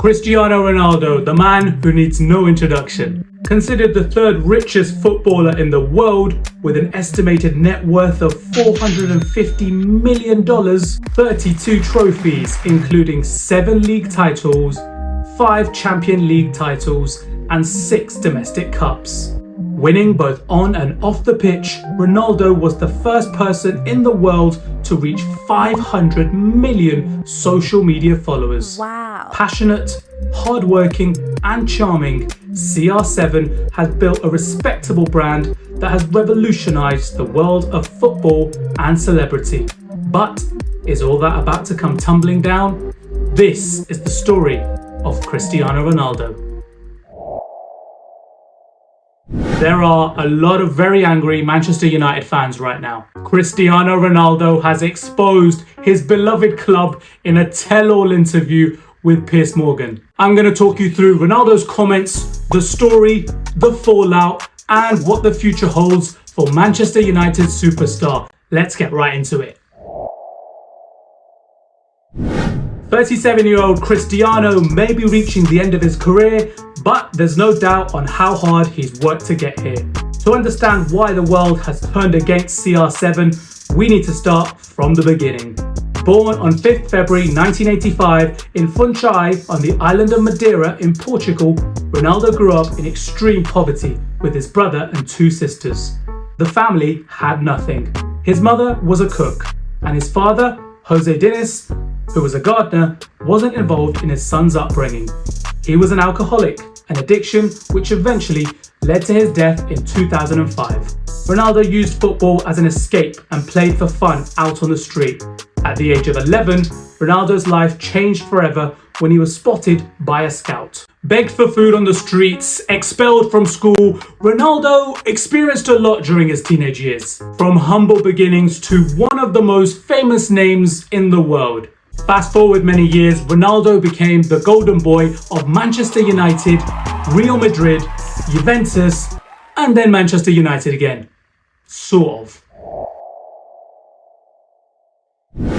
Cristiano Ronaldo, the man who needs no introduction. Considered the third richest footballer in the world with an estimated net worth of $450 million, 32 trophies, including 7 league titles, 5 Champion League titles, and 6 domestic cups. Winning both on and off the pitch, Ronaldo was the first person in the world to reach 500 million social media followers. Wow. Passionate, hardworking, and charming, CR7 has built a respectable brand that has revolutionized the world of football and celebrity. But is all that about to come tumbling down? This is the story of Cristiano Ronaldo. There are a lot of very angry Manchester United fans right now. Cristiano Ronaldo has exposed his beloved club in a tell-all interview with Piers Morgan. I'm going to talk you through Ronaldo's comments, the story, the fallout, and what the future holds for Manchester United superstar. Let's get right into it. 37-year-old Cristiano may be reaching the end of his career, but there's no doubt on how hard he's worked to get here. To understand why the world has turned against CR7, we need to start from the beginning. Born on 5th February 1985 in Funchal on the island of Madeira in Portugal, Ronaldo grew up in extreme poverty with his brother and two sisters. The family had nothing. His mother was a cook, and his father, Jose Dinis, who was a gardener, wasn't involved in his son's upbringing. He was an alcoholic, an addiction which eventually led to his death in 2005. Ronaldo used football as an escape and played for fun out on the street. At the age of 11, Ronaldo's life changed forever when he was spotted by a scout. Begged for food on the streets, expelled from school, Ronaldo experienced a lot during his teenage years. From humble beginnings to one of the most famous names in the world. Fast forward many years, Ronaldo became the golden boy of Manchester United, Real Madrid, Juventus, and then Manchester United again. Sort of.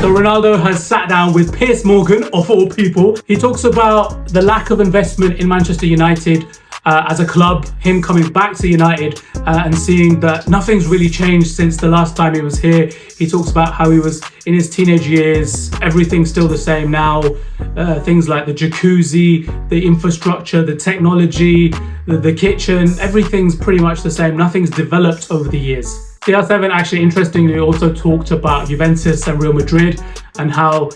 So Ronaldo has sat down with Piers Morgan, of all people. He talks about the lack of investment in Manchester United uh, as a club, him coming back to United uh, and seeing that nothing's really changed since the last time he was here. He talks about how he was in his teenage years, everything's still the same now. Uh, things like the jacuzzi, the infrastructure, the technology, the, the kitchen, everything's pretty much the same. Nothing's developed over the years. CR7 actually interestingly also talked about Juventus and Real Madrid and how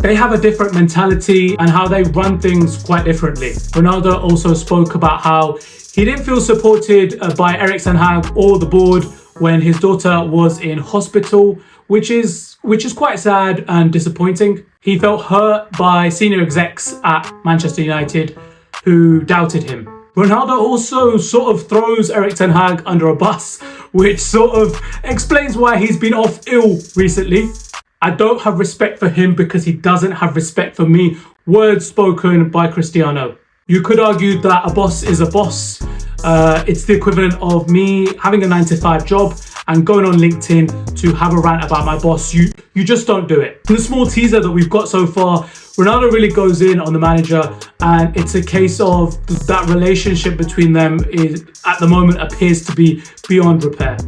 they have a different mentality and how they run things quite differently. Ronaldo also spoke about how he didn't feel supported uh, by Erik Ten Hag or the board when his daughter was in hospital, which is which is quite sad and disappointing. He felt hurt by senior execs at Manchester United who doubted him. Ronaldo also sort of throws Erik Ten Hag under a bus, which sort of explains why he's been off ill recently. I don't have respect for him because he doesn't have respect for me. Words spoken by Cristiano. You could argue that a boss is a boss. Uh, it's the equivalent of me having a nine to five job and going on LinkedIn to have a rant about my boss. You, you just don't do it. In the small teaser that we've got so far, Ronaldo really goes in on the manager and it's a case of that relationship between them is at the moment appears to be beyond repair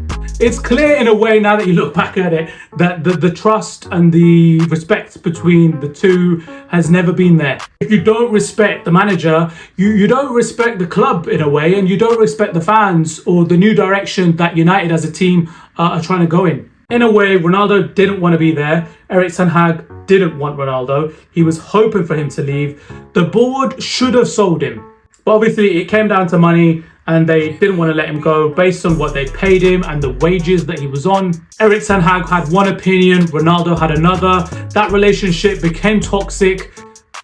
it's clear in a way now that you look back at it that the, the trust and the respect between the two has never been there. If you don't respect the manager, you, you don't respect the club in a way and you don't respect the fans or the new direction that United as a team uh, are trying to go in. In a way, Ronaldo didn't want to be there. Erik Ten Hag didn't want Ronaldo. He was hoping for him to leave. The board should have sold him. But obviously it came down to money and they didn't want to let him go based on what they paid him and the wages that he was on. Erik Ten Hag had one opinion, Ronaldo had another. That relationship became toxic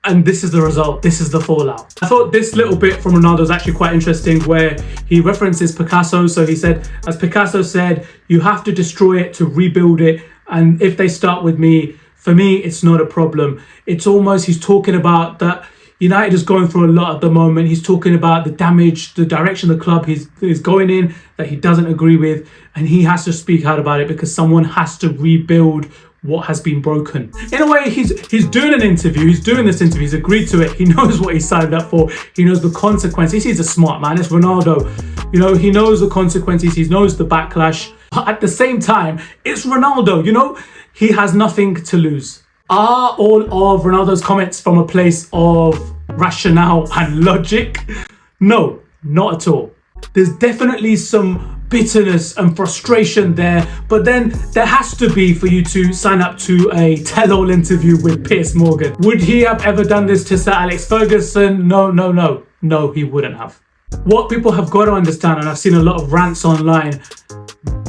and this is the result, this is the fallout. I thought this little bit from Ronaldo is actually quite interesting where he references Picasso. So he said, as Picasso said, you have to destroy it to rebuild it. And if they start with me, for me, it's not a problem. It's almost, he's talking about that United is going through a lot at the moment. He's talking about the damage, the direction the club is, is going in that he doesn't agree with. And he has to speak out about it because someone has to rebuild what has been broken. In a way, he's he's doing an interview, he's doing this interview, he's agreed to it, he knows what he signed up for, he knows the consequences. He's a smart man, it's Ronaldo. You know, he knows the consequences, he knows the backlash. But at the same time, it's Ronaldo, you know, he has nothing to lose. Are all of Ronaldo's comments from a place of rationale and logic? No, not at all. There's definitely some bitterness and frustration there, but then there has to be for you to sign up to a tell-all interview with Piers Morgan. Would he have ever done this to Sir Alex Ferguson? No, no, no. No, he wouldn't have. What people have got to understand, and I've seen a lot of rants online,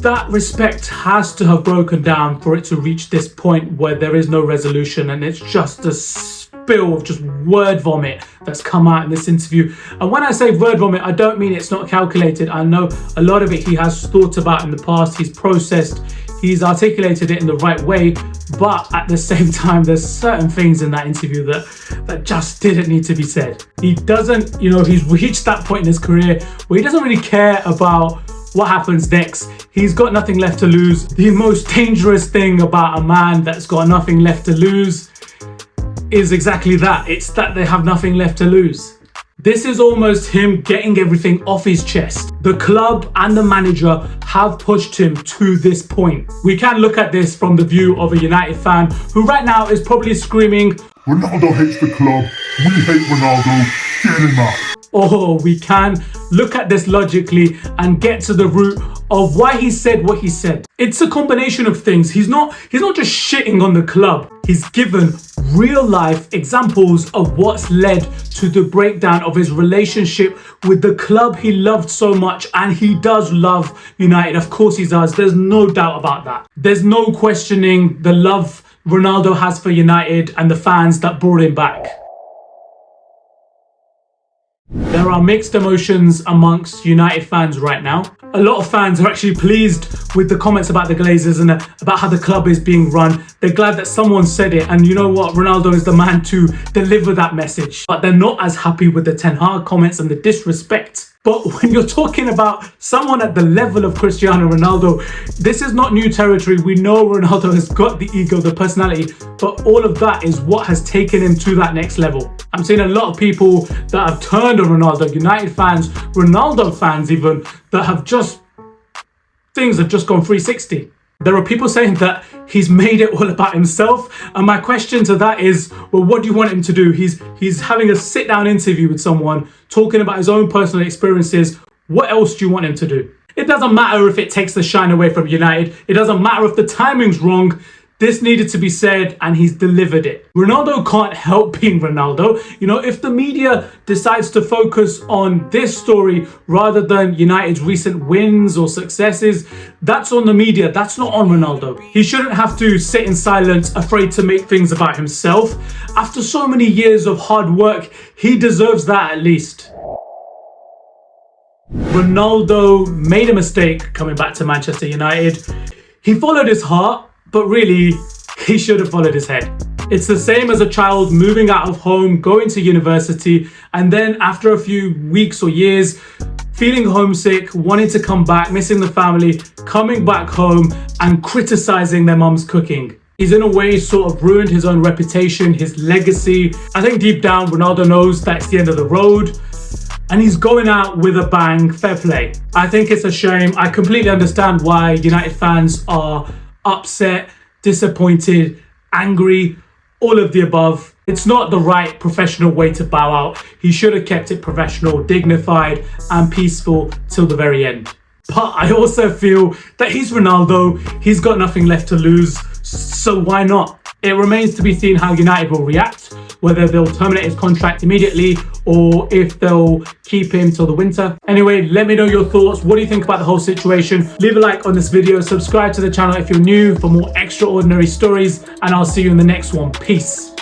that respect has to have broken down for it to reach this point where there is no resolution and it's just a spill of just word vomit that's come out in this interview. And when I say word vomit, I don't mean it's not calculated. I know a lot of it he has thought about in the past, he's processed, he's articulated it in the right way. But at the same time, there's certain things in that interview that, that just didn't need to be said. He doesn't, you know, he's reached that point in his career where he doesn't really care about what happens next. He's got nothing left to lose. The most dangerous thing about a man that's got nothing left to lose is exactly that. It's that they have nothing left to lose. This is almost him getting everything off his chest. The club and the manager have pushed him to this point. We can look at this from the view of a United fan who right now is probably screaming, Ronaldo hates the club, we hate Ronaldo, get him out or we can look at this logically and get to the root of why he said what he said. It's a combination of things. He's not he's not just shitting on the club. He's given real life examples of what's led to the breakdown of his relationship with the club he loved so much and he does love United. Of course he does. There's no doubt about that. There's no questioning the love Ronaldo has for United and the fans that brought him back. There are mixed emotions amongst United fans right now. A lot of fans are actually pleased with the comments about the Glazers and about how the club is being run. They're glad that someone said it and you know what, Ronaldo is the man to deliver that message. But they're not as happy with the Ten Hag comments and the disrespect but when you're talking about someone at the level of Cristiano Ronaldo, this is not new territory. We know Ronaldo has got the ego, the personality, but all of that is what has taken him to that next level. I'm seeing a lot of people that have turned on Ronaldo, United fans, Ronaldo fans even, that have just, things have just gone 360. There are people saying that he's made it all about himself. And my question to that is, well, what do you want him to do? He's he's having a sit down interview with someone, talking about his own personal experiences. What else do you want him to do? It doesn't matter if it takes the shine away from United. It doesn't matter if the timing's wrong. This needed to be said and he's delivered it. Ronaldo can't help being Ronaldo. You know, if the media decides to focus on this story rather than United's recent wins or successes, that's on the media, that's not on Ronaldo. He shouldn't have to sit in silence, afraid to make things about himself. After so many years of hard work, he deserves that at least. Ronaldo made a mistake coming back to Manchester United. He followed his heart but really, he should have followed his head. It's the same as a child moving out of home, going to university, and then after a few weeks or years, feeling homesick, wanting to come back, missing the family, coming back home and criticizing their mum's cooking. He's in a way sort of ruined his own reputation, his legacy. I think deep down, Ronaldo knows that's the end of the road and he's going out with a bang, fair play. I think it's a shame. I completely understand why United fans are upset, disappointed, angry, all of the above. It's not the right professional way to bow out. He should have kept it professional, dignified, and peaceful till the very end. But I also feel that he's Ronaldo, he's got nothing left to lose, so why not? It remains to be seen how United will react, whether they'll terminate his contract immediately or if they'll keep him till the winter. Anyway, let me know your thoughts. What do you think about the whole situation? Leave a like on this video, subscribe to the channel if you're new for more extraordinary stories, and I'll see you in the next one. Peace.